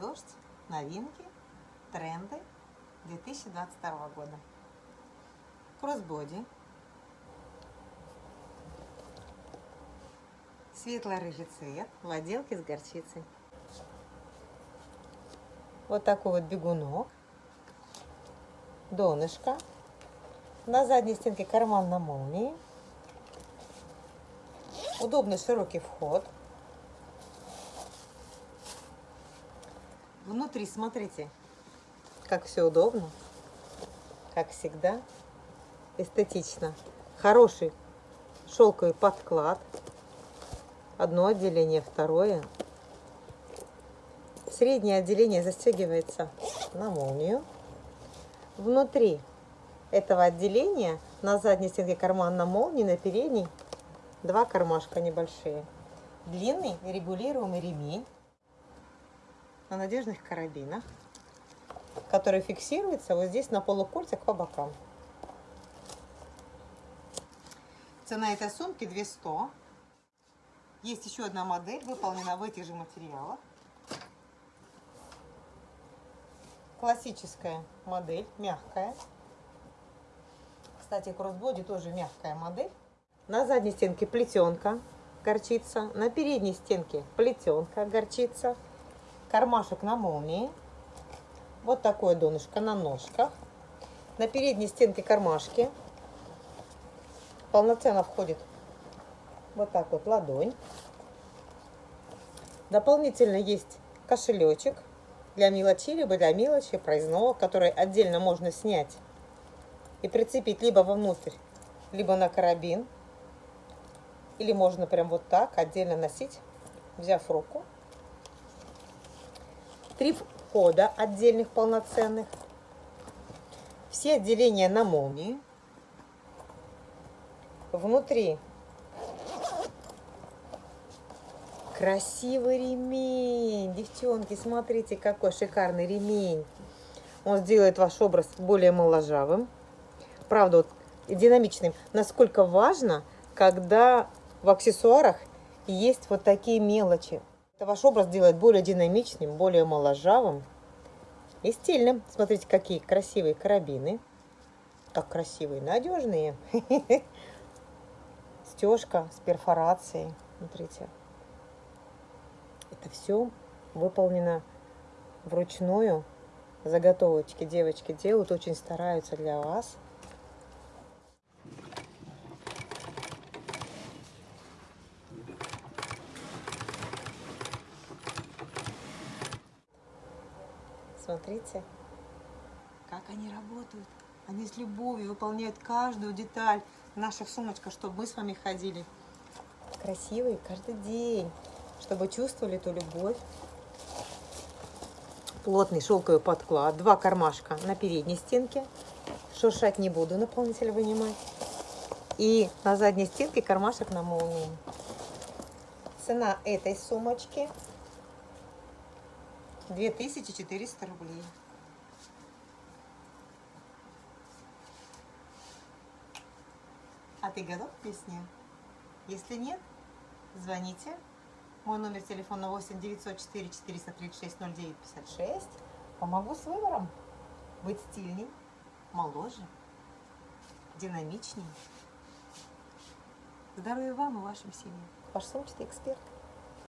дождь, новинки, тренды 2022 года. Кроссбоди. Светло-рыжий цвет в отделке с горчицей. Вот такой вот бегунок. Донышко. На задней стенке карман на молнии. Удобный широкий вход. Внутри, смотрите, как все удобно, как всегда, эстетично. Хороший шелковый подклад. Одно отделение, второе. Среднее отделение застегивается на молнию. Внутри этого отделения на задней стенке карман на молнии, на передней два кармашка небольшие. Длинный регулируемый ремень на надежных карабинах, который фиксируется вот здесь на полукольцах по бокам. Цена этой сумки 200. Есть еще одна модель, выполнена в этих же материалах. Классическая модель, мягкая. Кстати, кроссбоди тоже мягкая модель. На задней стенке плетенка горчица, на передней стенке плетенка горчица кармашек на молнии. Вот такое донышко на ножках. На передней стенке кармашки. Полноценно входит вот так вот ладонь. Дополнительно есть кошелечек для мелочи, либо для мелочи проездного, который отдельно можно снять и прицепить либо вовнутрь, либо на карабин. Или можно прям вот так отдельно носить, взяв руку три входа отдельных полноценных, все отделения на молнии. Внутри красивый ремень. Девчонки, смотрите, какой шикарный ремень. Он сделает ваш образ более моложавым. Правда, вот, динамичным. Насколько важно, когда в аксессуарах есть вот такие мелочи. Это ваш образ делает более динамичным, более моложавым и стильным. Смотрите, какие красивые карабины. Как красивые, надежные. Стежка с перфорацией. Смотрите. Это все выполнено вручную. Заготовочки девочки делают, очень стараются для вас. Смотрите, как они работают. Они с любовью выполняют каждую деталь наших сумочках, чтобы мы с вами ходили красивые каждый день, чтобы чувствовали эту любовь. Плотный шелковый подклад, два кармашка на передней стенке. Шуршать не буду, наполнитель вынимать. И на задней стенке кармашек на молнии. Цена этой сумочки 2400 рублей. А ты готов к песне? Если нет, звоните. Мой номер телефона 8 904 436 09 56. Помогу с выбором. Быть стильней, моложе, динамичнее. Здоровья вам и вашим семьям. Ваш сумчатый эксперт.